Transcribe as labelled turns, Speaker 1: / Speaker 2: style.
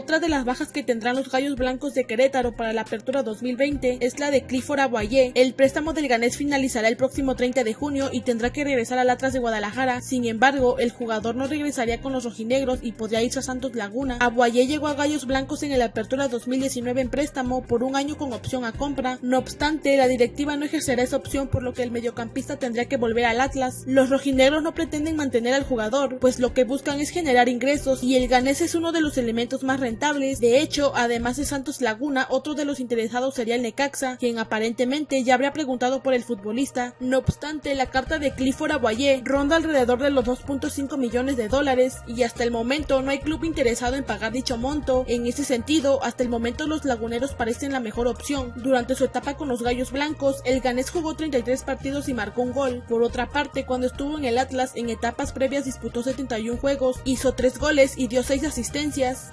Speaker 1: Otra de las bajas que tendrán los Gallos Blancos de Querétaro para la apertura 2020 es la de Clifford Aguayé. El préstamo del ganés finalizará el próximo 30 de junio y tendrá que regresar al Atlas de Guadalajara. Sin embargo, el jugador no regresaría con los rojinegros y podría irse a Santos Laguna. Aguayé llegó a Gallos Blancos en el apertura 2019 en préstamo por un año con opción a compra. No obstante, la directiva no ejercerá esa opción por lo que el mediocampista tendría que volver al Atlas. Los rojinegros no pretenden mantener al jugador, pues lo que buscan es generar ingresos y el ganés es uno de los elementos más rentables. De hecho, además de Santos Laguna, otro de los interesados sería el Necaxa, quien aparentemente ya habría preguntado por el futbolista. No obstante, la carta de Clifford Aguayé ronda alrededor de los 2.5 millones de dólares y hasta el momento no hay club interesado en pagar dicho monto. En ese sentido, hasta el momento los laguneros parecen la mejor opción. Durante su etapa con los Gallos Blancos, el ganés jugó 33 partidos y marcó un gol. Por otra parte, cuando estuvo en el Atlas en etapas previas disputó 71 juegos, hizo 3 goles y dio 6 asistencias.